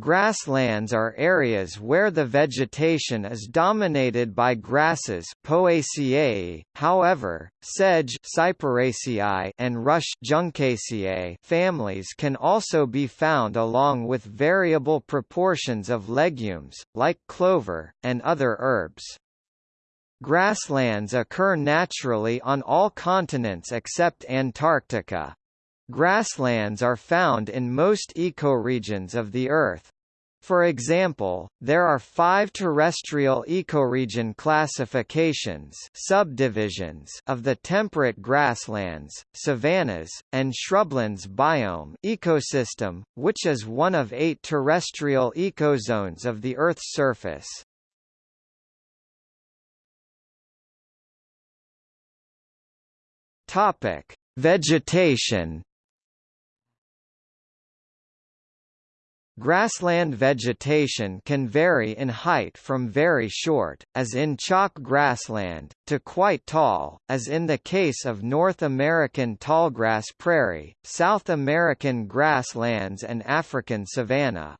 Grasslands are areas where the vegetation is dominated by grasses Poaceae, however, sedge and rush Juncaceae families can also be found along with variable proportions of legumes, like clover, and other herbs. Grasslands occur naturally on all continents except Antarctica. Grasslands are found in most ecoregions of the Earth. For example, there are five terrestrial ecoregion classifications subdivisions of the temperate grasslands, savannas, and shrublands biome ecosystem, which is one of eight terrestrial ecozones of the Earth's surface. Vegetation Grassland vegetation can vary in height from very short, as in chalk grassland, to quite tall, as in the case of North American tallgrass prairie, South American grasslands and African savanna.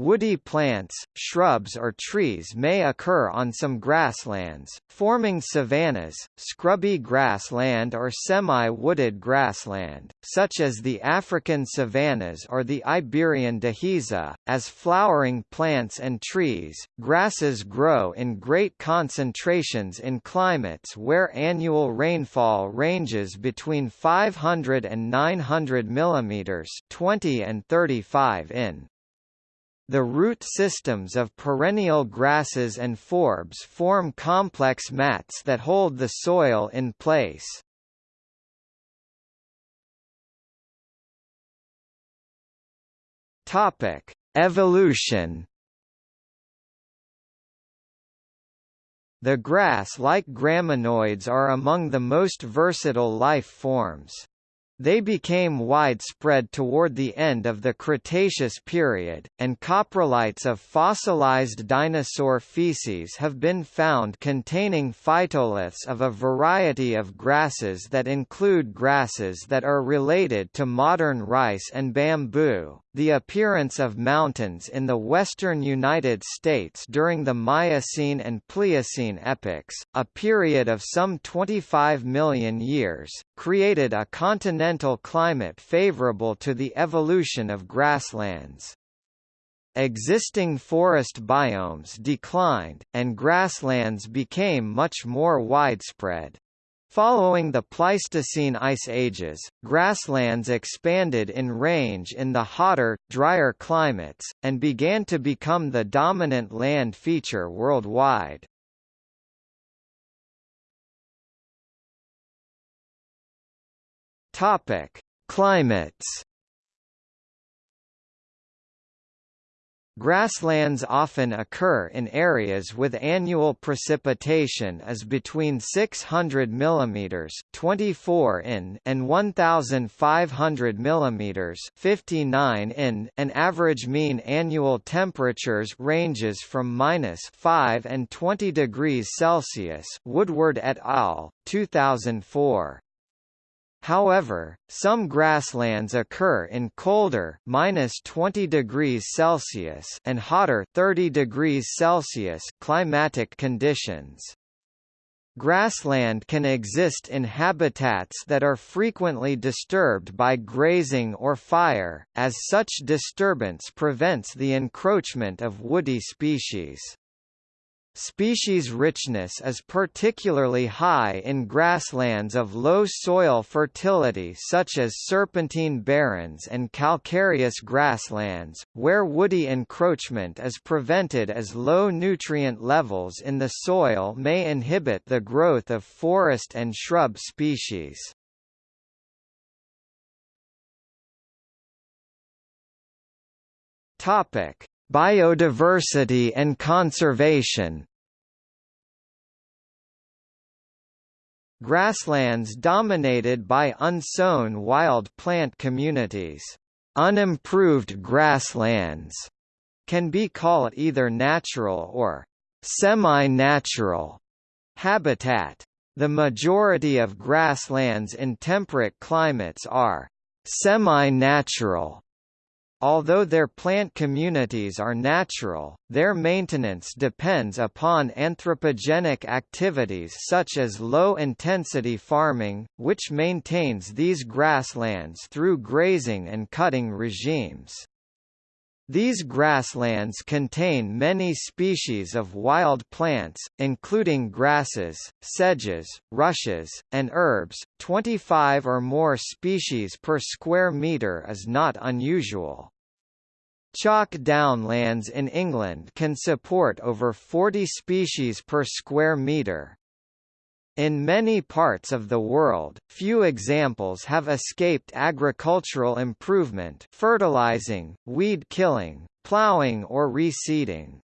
Woody plants, shrubs or trees may occur on some grasslands, forming savannas, scrubby grassland or semi-wooded grassland, such as the African savannas or the Iberian dehesa. As flowering plants and trees, grasses grow in great concentrations in climates where annual rainfall ranges between 500 and 900 mm 20 and 35 in. The root systems of perennial grasses and forbs form complex mats that hold the soil in place. Topic: Evolution. The grass-like graminoids are among the most versatile life forms. They became widespread toward the end of the Cretaceous period, and coprolites of fossilized dinosaur feces have been found containing phytoliths of a variety of grasses that include grasses that are related to modern rice and bamboo. The appearance of mountains in the western United States during the Miocene and Pliocene epochs, a period of some 25 million years, created a continental climate favorable to the evolution of grasslands. Existing forest biomes declined, and grasslands became much more widespread. Following the Pleistocene ice ages, grasslands expanded in range in the hotter, drier climates, and began to become the dominant land feature worldwide. Climates Grasslands often occur in areas with annual precipitation as between 600 mm 24 in and 1500 mm 59 in. An average mean annual temperatures ranges from minus 5 and 20 degrees Celsius. Woodward et al. 2004. However, some grasslands occur in colder minus 20 degrees Celsius and hotter 30 degrees Celsius climatic conditions. Grassland can exist in habitats that are frequently disturbed by grazing or fire, as such disturbance prevents the encroachment of woody species. Species richness is particularly high in grasslands of low soil fertility such as serpentine barrens and calcareous grasslands, where woody encroachment is prevented as low nutrient levels in the soil may inhibit the growth of forest and shrub species. Topic: Biodiversity and conservation Grasslands dominated by unsown wild plant communities. Unimproved grasslands can be called either natural or semi-natural habitat. The majority of grasslands in temperate climates are semi-natural although their plant communities are natural, their maintenance depends upon anthropogenic activities such as low-intensity farming, which maintains these grasslands through grazing and cutting regimes. These grasslands contain many species of wild plants, including grasses, sedges, rushes, and herbs. 25 or more species per square metre is not unusual. Chalk downlands in England can support over 40 species per square metre. In many parts of the world, few examples have escaped agricultural improvement fertilizing, weed killing, plowing or reseeding.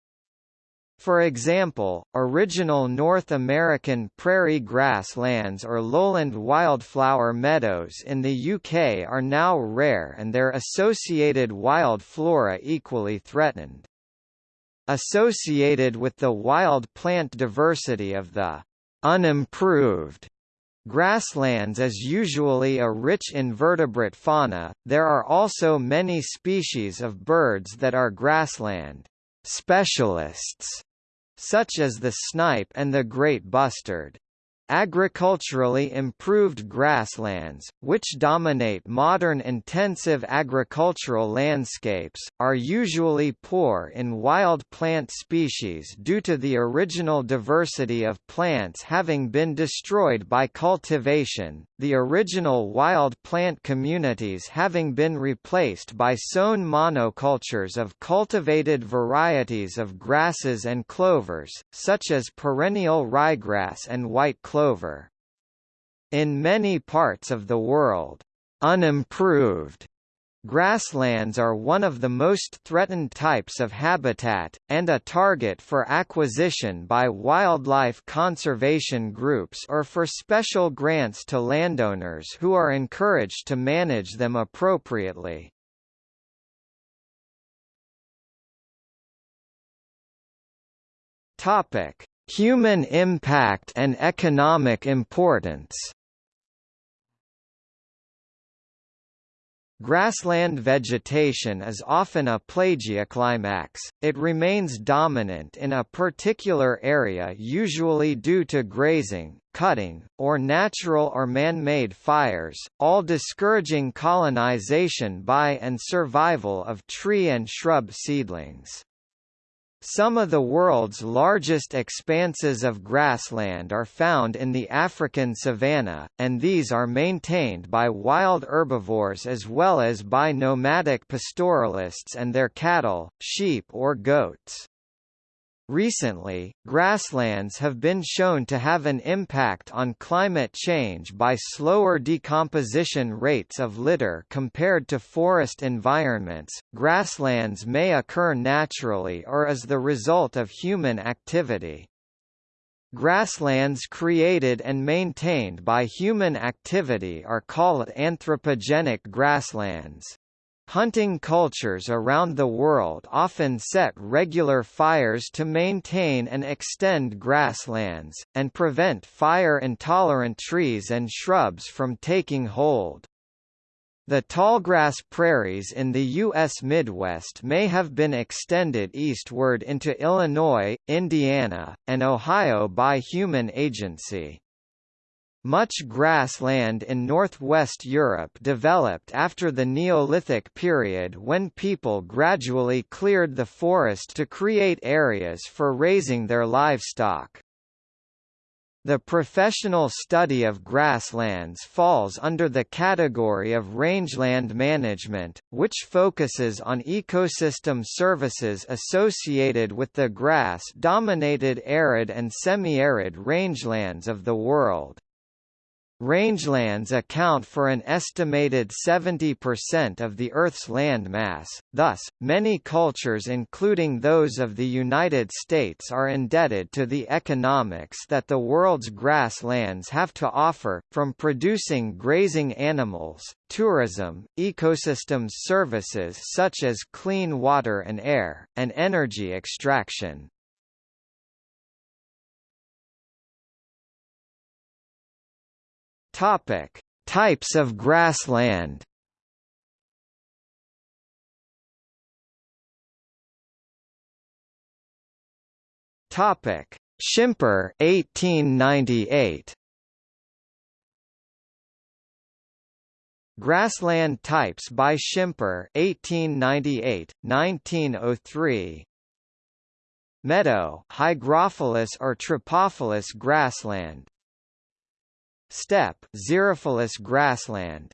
For example, original North American prairie grasslands or lowland wildflower meadows in the UK are now rare and their associated wild flora equally threatened. Associated with the wild plant diversity of the unimproved grasslands is usually a rich invertebrate fauna, there are also many species of birds that are grassland specialists, such as the snipe and the great bustard. Agriculturally improved grasslands, which dominate modern intensive agricultural landscapes, are usually poor in wild plant species due to the original diversity of plants having been destroyed by cultivation, the original wild plant communities having been replaced by sown monocultures of cultivated varieties of grasses and clovers, such as perennial ryegrass and white clover clover. In many parts of the world, unimproved Grasslands are one of the most threatened types of habitat, and a target for acquisition by wildlife conservation groups or for special grants to landowners who are encouraged to manage them appropriately. Topic: Human impact and economic importance Grassland vegetation is often a plagioclimax, it remains dominant in a particular area usually due to grazing, cutting, or natural or man-made fires, all discouraging colonization by and survival of tree and shrub seedlings. Some of the world's largest expanses of grassland are found in the African savanna, and these are maintained by wild herbivores as well as by nomadic pastoralists and their cattle, sheep or goats. Recently, grasslands have been shown to have an impact on climate change by slower decomposition rates of litter compared to forest environments. Grasslands may occur naturally or as the result of human activity. Grasslands created and maintained by human activity are called anthropogenic grasslands. Hunting cultures around the world often set regular fires to maintain and extend grasslands, and prevent fire-intolerant trees and shrubs from taking hold. The tallgrass prairies in the U.S. Midwest may have been extended eastward into Illinois, Indiana, and Ohio by human agency. Much grassland in northwest Europe developed after the Neolithic period when people gradually cleared the forest to create areas for raising their livestock. The professional study of grasslands falls under the category of rangeland management, which focuses on ecosystem services associated with the grass-dominated arid and semi-arid rangelands of the world. Rangelands account for an estimated 70% of the Earth's land mass, thus, many cultures including those of the United States are indebted to the economics that the world's grasslands have to offer, from producing grazing animals, tourism, ecosystems services such as clean water and air, and energy extraction. Topic: Types of grassland. Topic: Schimper 1898. Grassland types by Schimper 1898, 1903. Meadow, hygrophilous or tropophilous grassland, Steppe xerophilous grassland.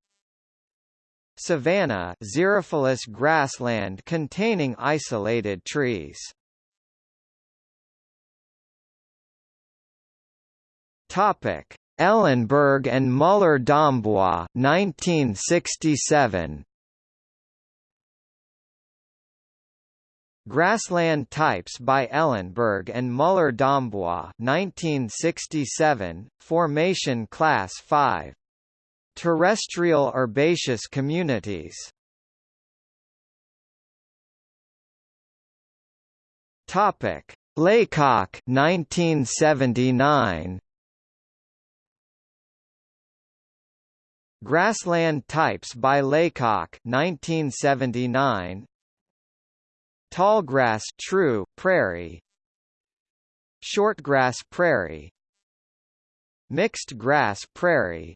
Savanna xerophilous grassland containing isolated trees. Topic. Ellenberg and Muller-Dombois 1967 Grassland types by Ellenberg and Muller-Dombois 1967 Formation Class 5 Terrestrial herbaceous communities. Topic. Laycock 1979 Grassland types by Laycock 1979 Tallgrass true prairie. Shortgrass prairie. Mixed grass prairie.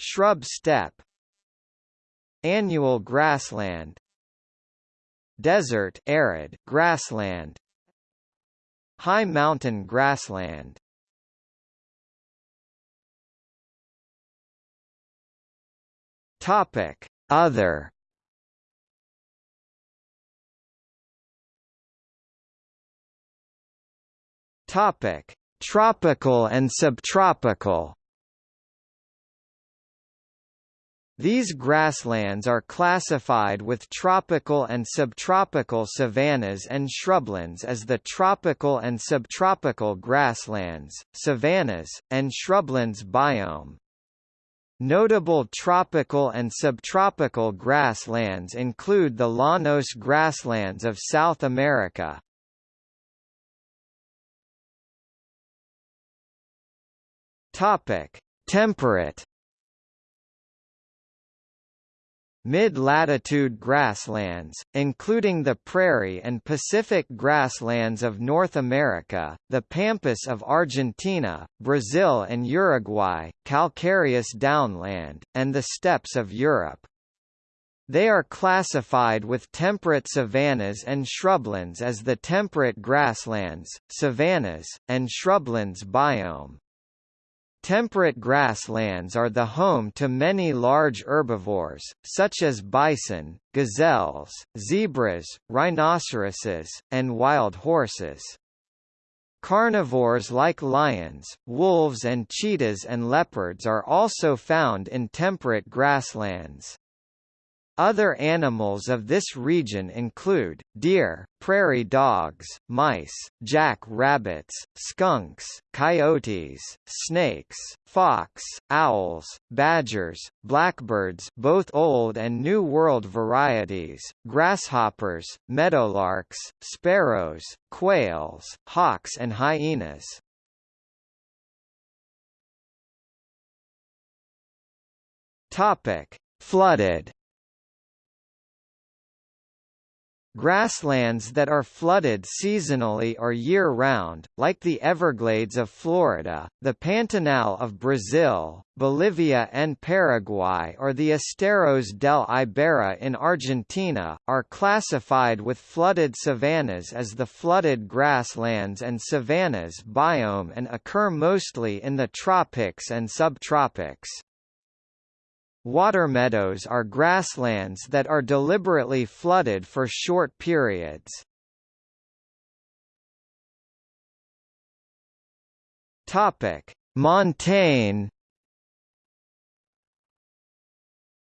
Shrub steppe. Annual grassland. Desert arid grassland. High mountain grassland. Topic: Other. Topic: Tropical and subtropical. These grasslands are classified with tropical and subtropical savannas and shrublands as the tropical and subtropical grasslands, savannas, and shrublands biome. Notable tropical and subtropical grasslands include the Llanos grasslands of South America. Topic: Temperate Mid-latitude grasslands, including the prairie and Pacific grasslands of North America, the pampas of Argentina, Brazil and Uruguay, calcareous downland, and the steppes of Europe. They are classified with temperate savannas and shrublands as the temperate grasslands, savannas, and shrublands biome. Temperate grasslands are the home to many large herbivores, such as bison, gazelles, zebras, rhinoceroses, and wild horses. Carnivores like lions, wolves and cheetahs and leopards are also found in temperate grasslands. Other animals of this region include, deer, prairie dogs, mice, jack rabbits, skunks, coyotes, snakes, fox, owls, badgers, blackbirds both Old and New World varieties, grasshoppers, meadowlarks, sparrows, quails, hawks and hyenas. Flooded Grasslands that are flooded seasonally or year-round, like the Everglades of Florida, the Pantanal of Brazil, Bolivia and Paraguay or the Esteros del Iberá in Argentina, are classified with flooded savannas as the flooded grasslands and savannas biome and occur mostly in the tropics and subtropics. Water meadows are grasslands that are deliberately flooded for short periods. Topic: Montane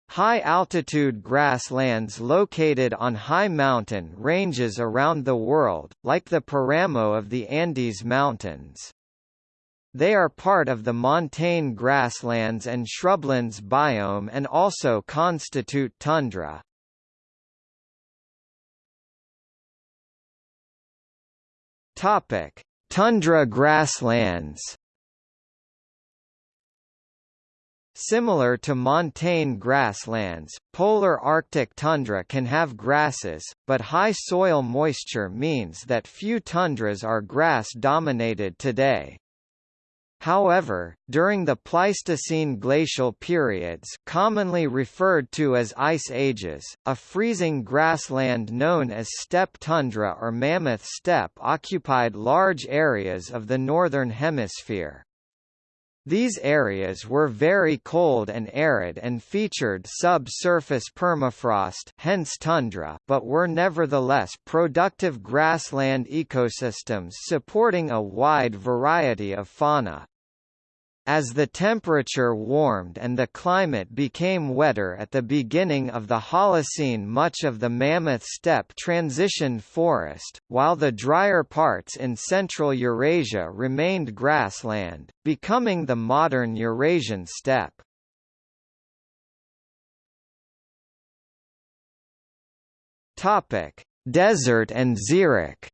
High-altitude grasslands located on high mountain ranges around the world, like the Paramo of the Andes Mountains. They are part of the montane grasslands and shrublands biome and also constitute tundra. Topic: Tundra grasslands. Similar to montane grasslands, polar Arctic tundra can have grasses, but high soil moisture means that few tundras are grass-dominated today. However, during the Pleistocene glacial periods commonly referred to as ice ages, a freezing grassland known as steppe tundra or mammoth steppe occupied large areas of the northern hemisphere. These areas were very cold and arid and featured subsurface permafrost hence tundra, but were nevertheless productive grassland ecosystems supporting a wide variety of fauna. As the temperature warmed and the climate became wetter at the beginning of the Holocene much of the Mammoth steppe transitioned forest, while the drier parts in central Eurasia remained grassland, becoming the modern Eurasian steppe. Desert and xeric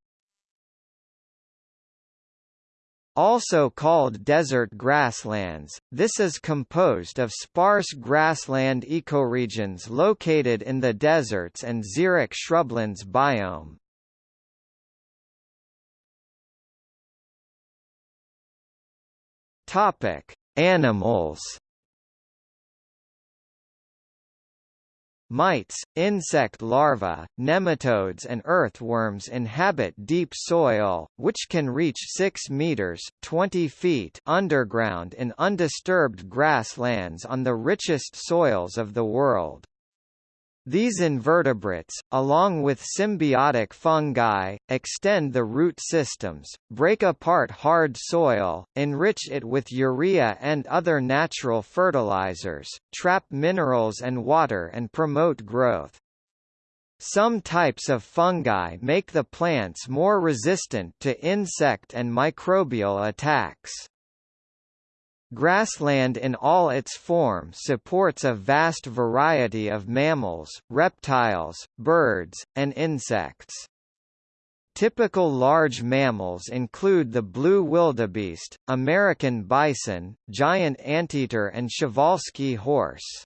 Also called desert grasslands, this is composed of sparse grassland ecoregions located in the deserts and xeric shrublands biome. Topic: Animals Mites, insect larvae, nematodes and earthworms inhabit deep soil, which can reach 6 meters 20 feet underground in undisturbed grasslands on the richest soils of the world. These invertebrates, along with symbiotic fungi, extend the root systems, break apart hard soil, enrich it with urea and other natural fertilizers, trap minerals and water and promote growth. Some types of fungi make the plants more resistant to insect and microbial attacks. Grassland in all its forms supports a vast variety of mammals, reptiles, birds, and insects. Typical large mammals include the blue wildebeest, American bison, giant anteater and Przewalski horse.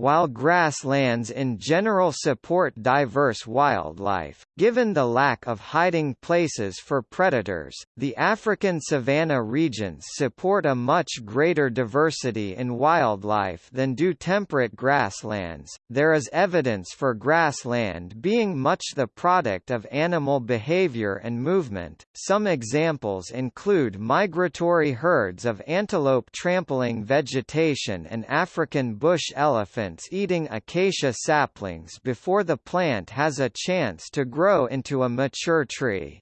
While grasslands in general support diverse wildlife, given the lack of hiding places for predators, the African savanna regions support a much greater diversity in wildlife than do temperate grasslands. There is evidence for grassland being much the product of animal behavior and movement. Some examples include migratory herds of antelope trampling vegetation and African bush elephant eating acacia saplings before the plant has a chance to grow into a mature tree.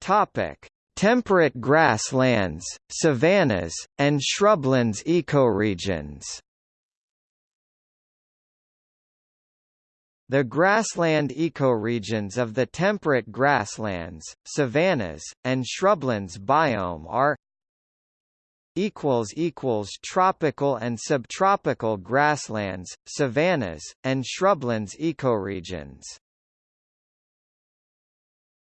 Topic: Temperate grasslands, savannas, and shrublands ecoregions. The grassland ecoregions of the temperate grasslands, savannas, and shrublands biome are equals equals tropical and subtropical grasslands, savannas, and shrublands ecoregions.